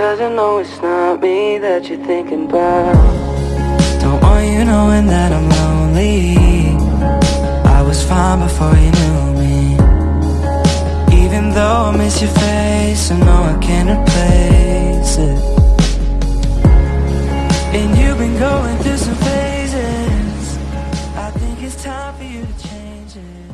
Cause I know it's not me that you're thinking about. Don't want you knowing that I'm lonely. I was fine before you knew me. Even though I miss your face I know I can't replace it. And you've been going through some phases. I think it's time for you to change it.